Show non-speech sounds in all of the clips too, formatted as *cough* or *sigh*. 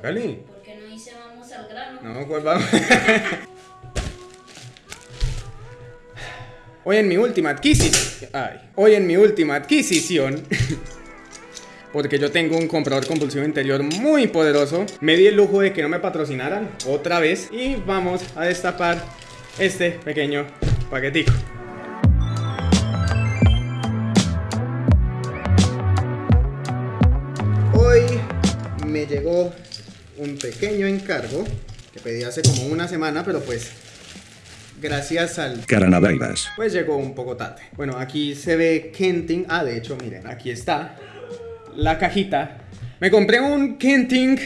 ¿Por qué no dice vamos al grano? No, pues vamos. *laughs* Hoy en mi última adquisición. Ay, hoy en mi última adquisición. *laughs* Porque yo tengo un comprador compulsivo interior muy poderoso. Me di el lujo de que no me patrocinaran otra vez. Y vamos a destapar este pequeño paquetico. Hoy me llegó un pequeño encargo que pedí hace como una semana, pero pues gracias al Caranavairas. pues llegó un poco tarde. Bueno, aquí se ve Kenting. Ah, de hecho, miren, aquí está la cajita. Me compré un Kenting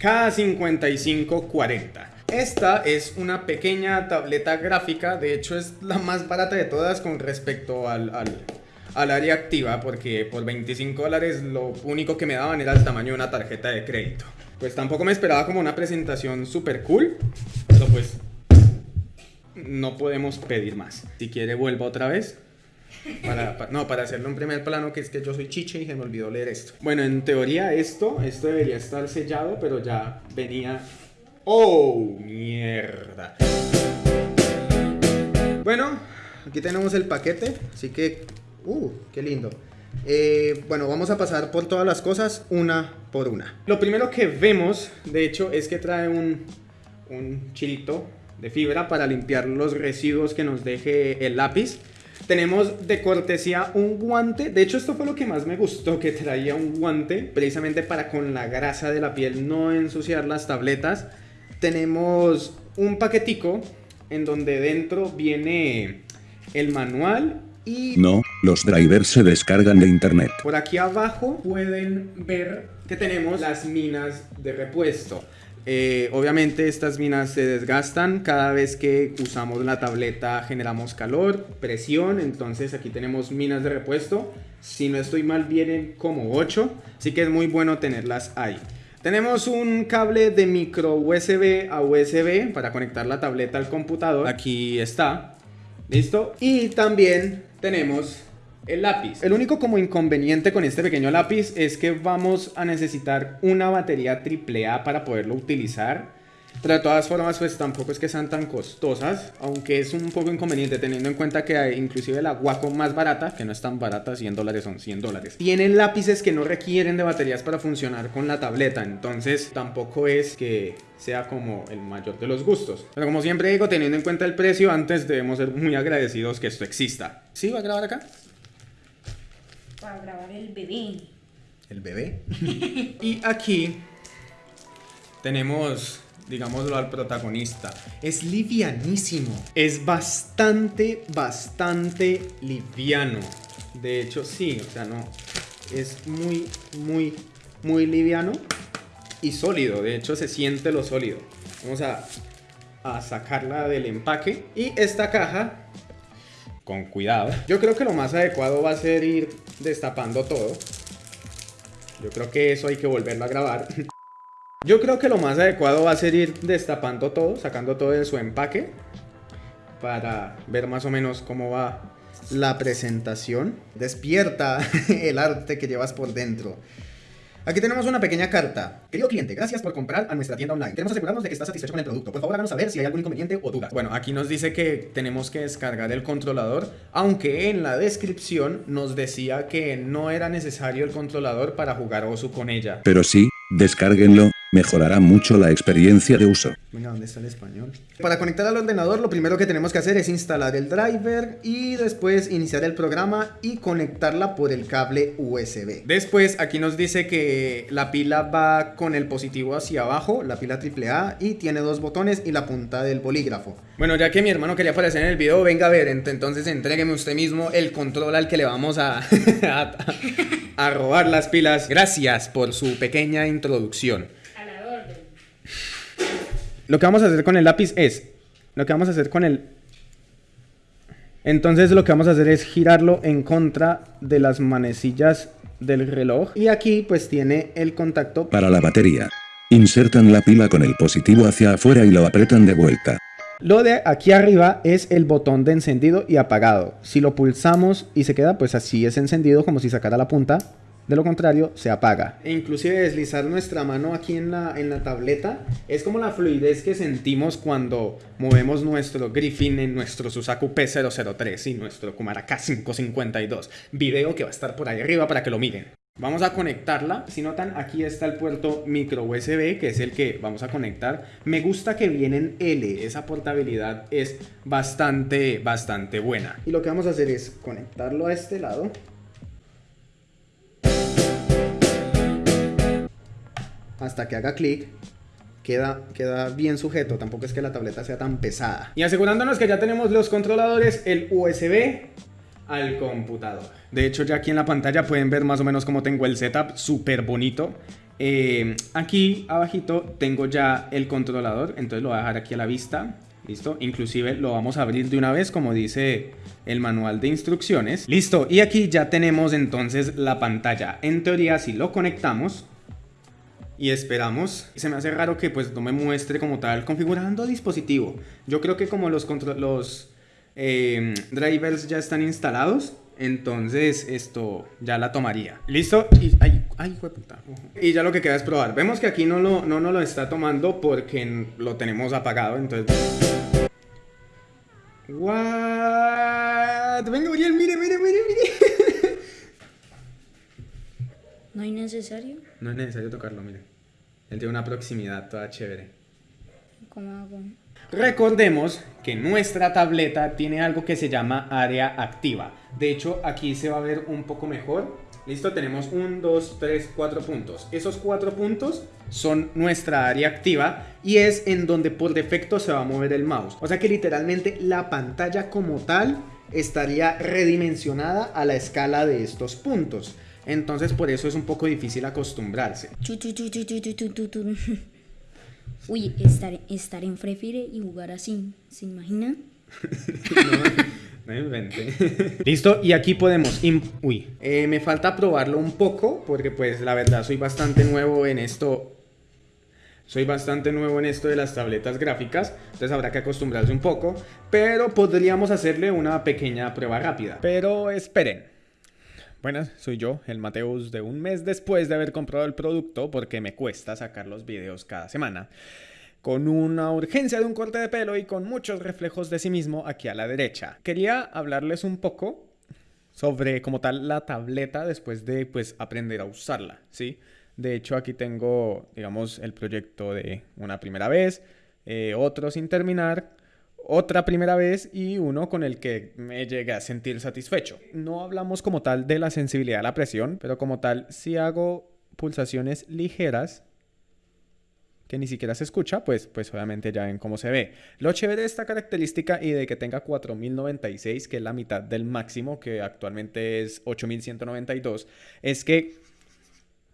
K5540. Esta es una pequeña tableta gráfica, de hecho es la más barata de todas con respecto al, al, al área activa, porque por 25 dólares lo único que me daban era el tamaño de una tarjeta de crédito. Pues tampoco me esperaba como una presentación super cool, pero pues no podemos pedir más. Si quiere, vuelva otra vez. Para, pa- no, para hacerlo en primer plano, que es que yo soy chiche y se me olvidó leer esto. Bueno, en teoría esto, esto debería estar sellado, pero ya venía... ¡Oh, mierda! Bueno, aquí tenemos el paquete, así que... ¡Uh, qué lindo! Eh, bueno, vamos a pasar por todas las cosas una por una. Lo primero que vemos, de hecho, es que trae un, un chilito de fibra para limpiar los residuos que nos deje el lápiz. Tenemos de cortesía un guante. De hecho, esto fue lo que más me gustó, que traía un guante precisamente para con la grasa de la piel no ensuciar las tabletas. Tenemos un paquetico en donde dentro viene el manual y No, los drivers se descargan de internet. por aquí abajo pueden ver que tenemos las minas de repuesto. Eh, obviamente estas minas se desgastan cada vez que usamos la tableta generamos calor, presión, entonces aquí tenemos minas de repuesto. Si no estoy mal vienen como 8, así que es muy bueno tenerlas ahí. Tenemos un cable de micro USB a USB para conectar la tableta al computador. Aquí está. ¿Listo? Y también tenemos el lápiz. El único como inconveniente con este pequeño lápiz es que vamos a necesitar una batería AAA para poderlo utilizar. Pero de todas formas, pues tampoco es que sean tan costosas, aunque es un poco inconveniente teniendo en cuenta que inclusive la Wacom más barata, que no es tan barata, 100 dólares son 100 dólares. Tienen lápices que no requieren de baterías para funcionar con la tableta, entonces tampoco es que sea como el mayor de los gustos. Pero como siempre digo, teniendo en cuenta el precio, antes debemos ser muy agradecidos que esto exista. ¿Sí va a grabar acá? Para grabar el bebé. el bebé. *laughs* y aquí tenemos, digámoslo, al protagonista. Es livianísimo. Es bastante, bastante liviano. De hecho, sí, o sea, no. Es muy, muy, muy liviano y sólido. De hecho, se siente lo sólido. Vamos a, a sacarla del empaque. Y esta caja con cuidado. Yo creo que lo más adecuado va a ser ir destapando todo. Yo creo que eso hay que volverlo a grabar. *laughs* Yo creo que lo más adecuado va a ser ir destapando todo, sacando todo de su empaque. Para ver más o menos cómo va la presentación. Despierta *laughs* el arte que llevas por dentro. Aquí tenemos una pequeña carta. Querido cliente, gracias por comprar a nuestra tienda online. Queremos asegurarnos de que estás satisfecho con el producto. Por favor, háganos saber si hay algún inconveniente o duda. Bueno, aquí nos dice que tenemos que descargar el controlador, aunque en la descripción nos decía que no era necesario el controlador para jugar Osu con ella. Pero sí, descárguenlo, mejorará mucho la experiencia de uso. Venga, ¿dónde está el español? Para conectar al ordenador, lo primero que tenemos que hacer es instalar el driver y después iniciar el programa y conectarla por el cable USB. Después, aquí nos dice que la pila va con el positivo hacia abajo, la pila AAA, y tiene dos botones y la punta del bolígrafo. Bueno, ya que mi hermano quería aparecer en el video, venga a ver, ent- entonces entrégueme usted mismo el control al que le vamos a, *laughs* a robar las pilas. Gracias por su pequeña introducción. Lo que vamos a hacer con el lápiz es. Lo que vamos a hacer con el. Entonces lo que vamos a hacer es girarlo en contra de las manecillas del reloj. Y aquí pues tiene el contacto. Para la batería. Insertan la pila con el positivo hacia afuera y lo apretan de vuelta. Lo de aquí arriba es el botón de encendido y apagado. Si lo pulsamos y se queda pues así es encendido como si sacara la punta De lo contrario, se apaga. E inclusive deslizar nuestra mano aquí en la, en la tableta es como la fluidez que sentimos cuando movemos nuestro Griffin en nuestro Susaku P003 y nuestro Kumara K552. Video que va a estar por ahí arriba para que lo miren. Vamos a conectarla, si notan aquí está el puerto micro USB que es el que vamos a conectar Me gusta que viene en L, esa portabilidad es bastante, bastante buena Y lo que vamos a hacer es conectarlo a este lado Hasta que haga clic Queda, queda, bien sujeto, tampoco es que la tableta sea tan pesada. Y asegurándonos que ya tenemos los controladores, el USB al computador. De hecho, ya aquí en la pantalla pueden ver más o menos cómo tengo el setup, súper bonito. Eh, aquí abajito tengo ya el controlador, entonces lo voy a dejar aquí a la vista. ¿Listo? Inclusive lo vamos a abrir de una vez como dice el manual de instrucciones. Listo, y aquí ya tenemos entonces la pantalla. En teoría si lo conectamos y esperamos, se me hace raro que pues no me muestre como tal configurando dispositivo. Yo creo que como los, los eh, drivers ya están instalados, entonces esto ya la tomaría. ¿Listo? Y, ay, ay. Y ya lo que queda es probar. Vemos que aquí no lo, no, no lo está tomando porque lo tenemos apagado, entonces... Venga, Uriel, mire, mire. ¿No es necesario? No es necesario tocarlo, mire. Él tiene una proximidad toda chévere. ¿Cómo hago? Recordemos que nuestra tableta tiene algo que se llama área activa. De hecho, aquí se va a ver un poco mejor. Listo, tenemos 1, 2, 3, 4 puntos. Esos 4 puntos son nuestra área activa y es en donde por defecto se va a mover el mouse. O sea que literalmente la pantalla como tal estaría redimensionada a la escala de estos puntos. Entonces por eso es un poco difícil acostumbrarse. Uy, estar, estar en Free y jugar así, ¿se imaginan? *laughs* no, invente. *laughs* Listo, y aquí podemos... Uy, eh, me falta probarlo un poco porque pues la verdad soy bastante nuevo en esto soy bastante nuevo en esto de las tabletas gráficas, entonces habrá que acostumbrarse un poco, pero podríamos hacerle una pequeña prueba rápida. Pero esperen. Buenas, soy yo, el Mateus de un mes después de haber comprado el producto porque me cuesta sacar los videos cada semana. Con una urgencia de un corte de pelo y con muchos reflejos de sí mismo aquí a la derecha. Quería hablarles un poco sobre como tal la tableta después de pues aprender a usarla, ¿sí? De hecho aquí tengo digamos el proyecto de una primera vez, eh, otro sin terminar, otra primera vez y uno con el que me llegué a sentir satisfecho. No hablamos como tal de la sensibilidad a la presión, pero como tal, si hago pulsaciones ligeras, que ni siquiera se escucha, pues, pues obviamente ya ven cómo se ve. Lo chévere de esta característica y de que tenga 4096, que es la mitad del máximo, que actualmente es 8192, es que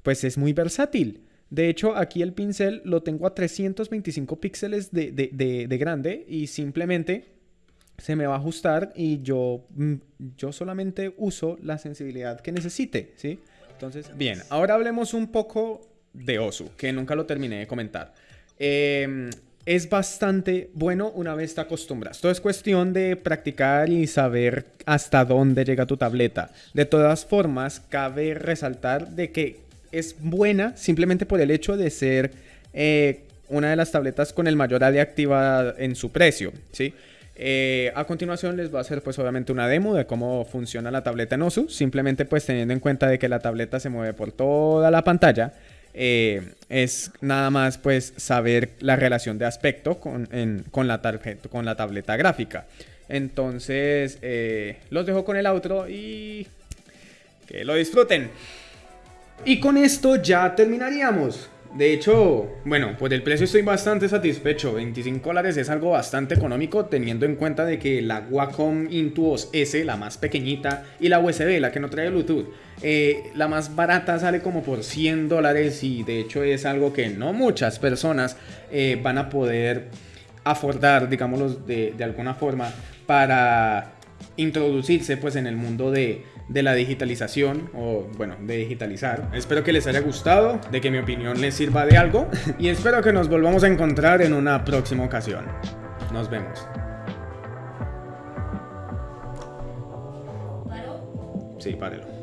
pues es muy versátil. De hecho, aquí el pincel lo tengo a 325 píxeles de, grande y simplemente se me va a ajustar y yo, mm, yo solamente uso la sensibilidad que necesite, ¿sí? Entonces, bien, ahora hablemos un poco de Osu, que nunca lo terminé de comentar. Em, es bastante bueno una vez te acostumbras. Todo es cuestión de practicar y saber hasta dónde llega tu tableta. De todas formas, cabe resaltar de que es buena simplemente por el hecho de ser eh, una de las tabletas con el mayor área activa en su precio, ¿sí? Eh, a continuación les voy a hacer pues obviamente una demo de cómo funciona la tableta en OSU, simplemente pues teniendo en cuenta de que la tableta se mueve por toda la pantalla, eh, es nada más pues saber la relación de aspecto con, la, tarjeta, con la tableta gráfica. Entonces los dejo con el outro y que lo disfruten. Y con esto ya terminaríamos. De hecho, bueno, por el precio estoy bastante satisfecho. 25 dólares es algo bastante económico teniendo en cuenta de que la Wacom Intuos S, la más pequeñita, y la USB, la que no trae Bluetooth, eh, la más barata sale como por 100 dólares y de hecho es algo que no muchas personas eh, van a poder afordar, digámoslo de, de alguna forma, para introducirse pues en el mundo de, de la digitalización o bueno, de digitalizar. Espero que les haya gustado, de que mi opinión les sirva de algo y espero que nos volvamos a encontrar en una próxima ocasión. Nos vemos. Sí, párelo.